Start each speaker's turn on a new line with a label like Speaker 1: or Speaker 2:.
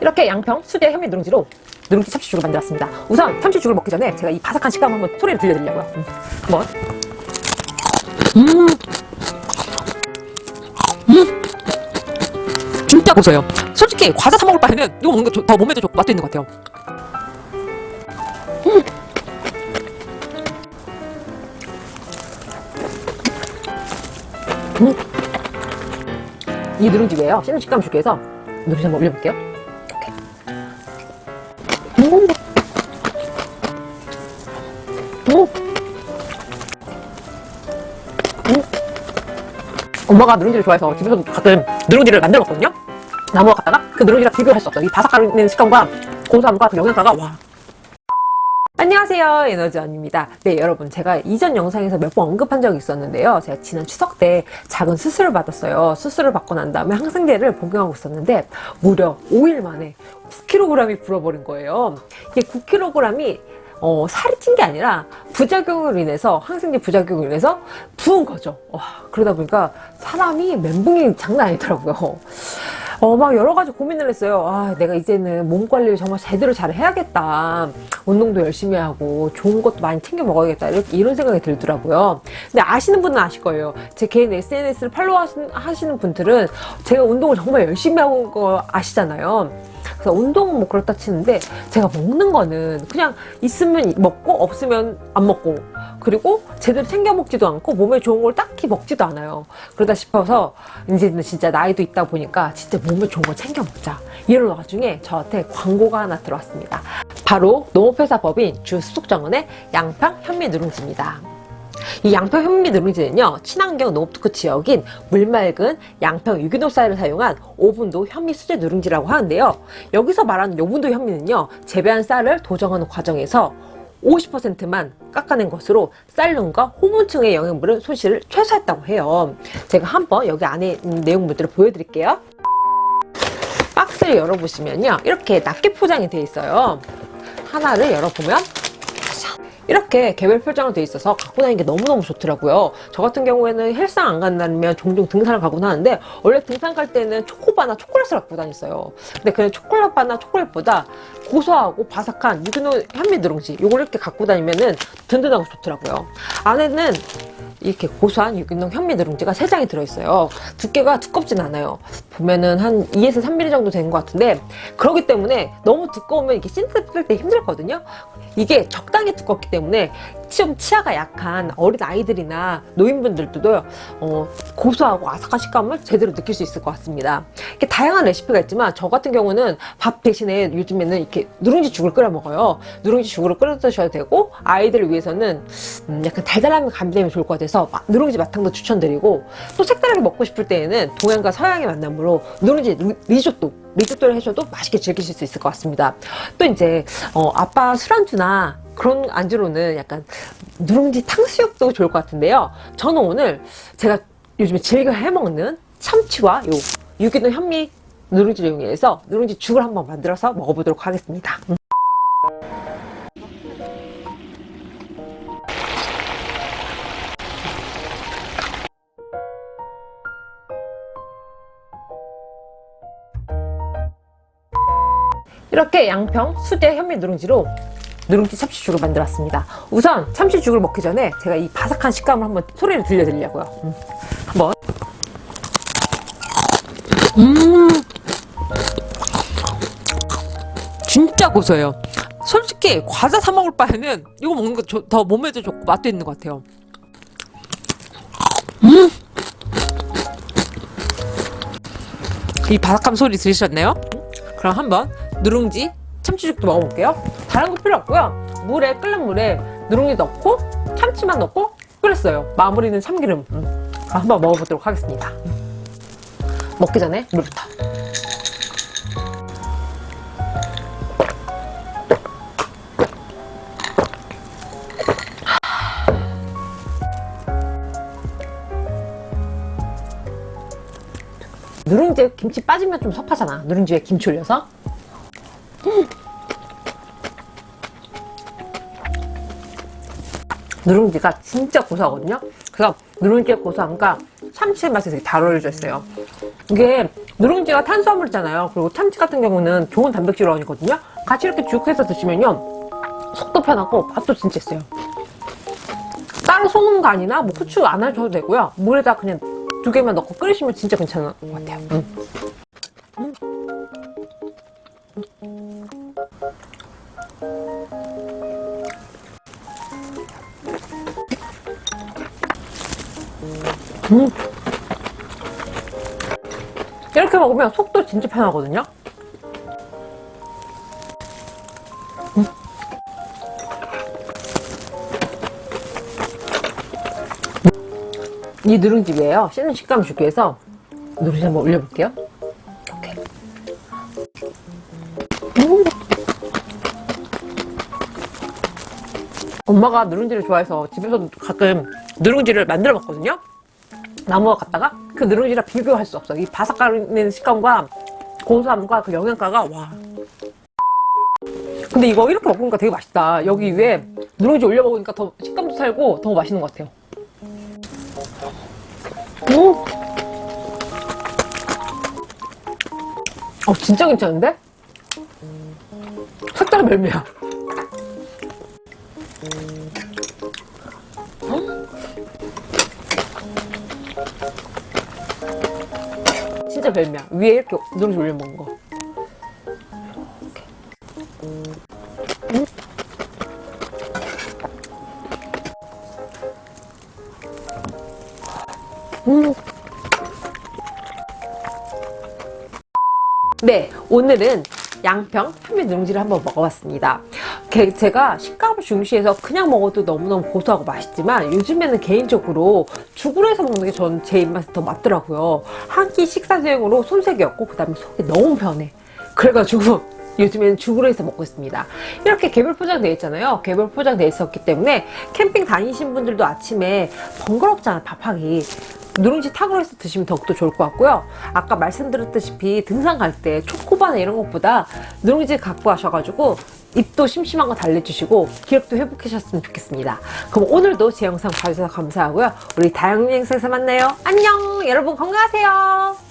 Speaker 1: 이렇게 양평 수제 현미 누룽지로 누룽지 참치죽을 만들었습니다. 우선 참치죽을 먹기 전에 제가 이 바삭한 식감 한번 소리를 들려드리려고요. 음, 한번. 음. 음. 진짜 고소해요. 솔직히 과자 사 먹을 바에는 이거 먹는 게 더 몸에도 좋고 맛도 있는 것 같아요. 음. 음. 이 누룽지예요. 씹는 식감 좋게 해서 누룽지 한번 올려볼게요. 엄마가 누룽지를 좋아해서 집에서 가끔 누룽지를 만들어 먹거든요. 나무가 갖다가 그 누룽지랑 없어. 이 바삭거리는 식감과 고소함과 그 영양가가 와. 안녕하세요 에너지 언입니다 네 여러분 제가 이전 영상에서 몇 번 언급한 적이 있었는데요 제가 지난 추석 때 작은 수술을 받았어요 수술을 받고 난 다음에 항생제를 복용하고 있었는데 무려 5일 만에 9kg이 불어버린 거예요 이게 9kg이 어, 살이 찐 게 아니라 부작용으로 인해서 항생제 부작용으로 인해서 부은 거죠 와, 그러다 보니까 사람이 멘붕이 장난 아니더라고요 어, 막 여러 가지 고민을 했어요. 아, 내가 이제는 몸 관리를 정말 제대로 잘 해야겠다. 운동도 열심히 하고 좋은 것도 많이 챙겨 먹어야겠다. 이렇게 이런 생각이 들더라고요. 근데 아시는 분은 아실 거예요. 제 개인 SNS를 팔로우 하시는 분들은 제가 운동을 정말 열심히 하고 거 아시잖아요. 그래서 운동은 뭐 그렇다 치는데 제가 먹는 거는 그냥 있으면 먹고 없으면 안 먹고 그리고 제대로 챙겨 먹지도 않고 몸에 좋은 걸 딱히 먹지도 않아요. 그러다 싶어서 이제는 진짜 나이도 있다 보니까 진짜 몸에 좋은 걸 챙겨 먹자. 이런 와중에 저한테 광고가 하나 들어왔습니다. 바로 농업회사 법인 주수속정원의 양평 현미 누룽지입니다 이 양평 현미 누룽지는요 친환경 농업특구 지역인 물맑은 양평 유기농 쌀을 사용한 오분도 현미 수제 누룽지라고 하는데요. 여기서 말하는 오분도 현미는요 재배한 쌀을 도정하는 과정에서 50%만 깎아낸 것으로 쌀lun과 호분층의 영양분을 손실을 최소화했다고 해요. 제가 한번 여기 안에 있는 내용물들을 보여드릴게요. 박스를 열어보시면요 이렇게 낱개 포장이 되어 있어요. 하나를 열어보면 이렇게 개별 표장으로 돼 있어서 갖고 다니는 게 너무너무 좋더라고요. 저 같은 경우에는 헬스장 안 간다면 종종 등산을 가곤 하는데 원래 등산 갈 때는 초코바나 초콜릿을 갖고 다녔어요. 근데 그 초콜릿바나 초콜릿보다 고소하고 바삭한 유기농 현미 누룽지 이걸 이렇게 갖고 다니면은 든든하고 좋더라고요. 안에는 이렇게 고소한 유기농 현미 누룽지가 3장이 들어있어요. 두께가 두껍진 않아요. 보면은 한 2에서 3mm 정도 되는 것 같은데 그렇기 때문에 너무 두꺼우면 이게 씻을 때 힘들거든요. 이게 적당히 두껍기 때문에 좀 치아가 약한 어린 아이들이나 노인분들도 어, 고소하고 아삭한 식감을 제대로 느낄 수 있을 것 같습니다. 이렇게 다양한 레시피가 있지만 저 같은 경우는 밥 대신에 요즘에는 이렇게 누룽지 죽을 끓여 먹어요. 누룽지 죽을 끓여 드셔도 되고 아이들을 위해서는 음, 약간 달달함이 감되면 좋을 것 같아 서 누룽지 마탕도 추천드리고 또 색다르게 먹고 싶을 때에는 동양과 서양의 만남으로 누룽지 리조또 리조또를 해줘도 맛있게 즐기실 수 있을 것 같습니다. 또 이제 어, 아빠 술안주나 그런 안주로는 약간 누룽지 탕수육도 좋을 것 같은데요. 저는 오늘 제가 요즘에 즐겨 해먹는 참치와 요 유기농 현미 누룽지를 이용해서 누룽지 죽을 한번 만들어서 먹어보도록 하겠습니다 이렇게 양평 수제 현미 누룽지로 누룽지 참치죽을 만들었습니다. 우선 참치죽을 먹기 전에 제가 이 바삭한 식감을 한번 소리를 들려드리려고요. 음, 한번. 음. 진짜 고소해요. 솔직히 과자 사 먹을 바에는 이거 먹는 거 더 몸에도 좋고 맛도 있는 것 같아요. 음! 이 바삭함 소리 들으셨나요? 그럼 한번 누룽지 참치죽도 먹어볼게요. 다른 거 필요 없고요. 물에 끓는 물에 누룽지 넣고 참치만 넣고 끓였어요. 마무리는 참기름. 음. 한번 먹어보도록 하겠습니다. 먹기 전에 물부터. 누룽지에 김치 빠지면 좀 섭하잖아. 누룽지에 김치 올려서 누룽지가 진짜 고소하거든요 그래서 누룽지의 고소함과 참치의 맛이 되게 잘 어울려져 있어요. 이게 누룽지가 탄수화물이잖아요. 그리고 참치 같은 경우는 좋은 단백질원이거든요. 같이 이렇게 쭉 해서 드시면요. 속도 편하고 맛도 진짜 있어요. 따로 소금 간이나 뭐 후추 안 하셔도 되고요. 물에다 그냥 두 개만 넣고 끓이시면 진짜 괜찮은 것 같아요. 음. 음. 이렇게 먹으면 속도 진짜 편하거든요. 음. 이 누룽지예요. 씹는 식감을 주기 위해서 누룽지 한번 올려볼게요. 엄마가 누룽지를 좋아해서 집에서도 가끔 누룽지를 만들어 먹거든요. 나무와 갖다가 그 누룽지랑 비교할 수 없어. 이 바삭거리는 식감과 고소함과 그 영양가가 와. 근데 이거 이렇게 먹으니까 되게 맛있다. 여기 위에 누룽지 올려 먹으니까 더 식감도 살고 더 맛있는 것 같아요. 음. 어 진짜 괜찮은데? 색깔 멜미야. 진짜 별미야. 위에 이렇게 누룽지 올려 먹는 거. 음. 음. 네, 오늘은 양평 현미 누룽지를 한번 먹어봤습니다. 게- 제가 식감을 중시해서 그냥 먹어도 너무너무 고소하고 맛있지만 요즘에는 개인적으로 죽으로 해서 먹는 게전제 입맛에 더 맞더라고요. 한 끼 식사 대용으로 손색이었고 그 다음에 속이 너무 편해. 그래가지고 요즘에는 죽으로 해서 먹고 있습니다. 이렇게 개별 포장되어 있잖아요. 개별 포장되어 있었기 때문에 캠핑 다니신 분들도 아침에 번거롭잖아 밥하기. 누룽지 탁으로 해서 드시면 더욱더 좋을 것 같고요. 아까 말씀드렸다시피 등산 갈 때 초코바나 이런 것보다 누룽지 갖고 가셔가지고 입도 심심한 거 달래주시고 기력도 회복하셨으면 좋겠습니다. 그럼 오늘도 제 영상 봐주셔서 감사하고요. 우리 다양한 영상에서 만나요. 안녕! 여러분 건강하세요.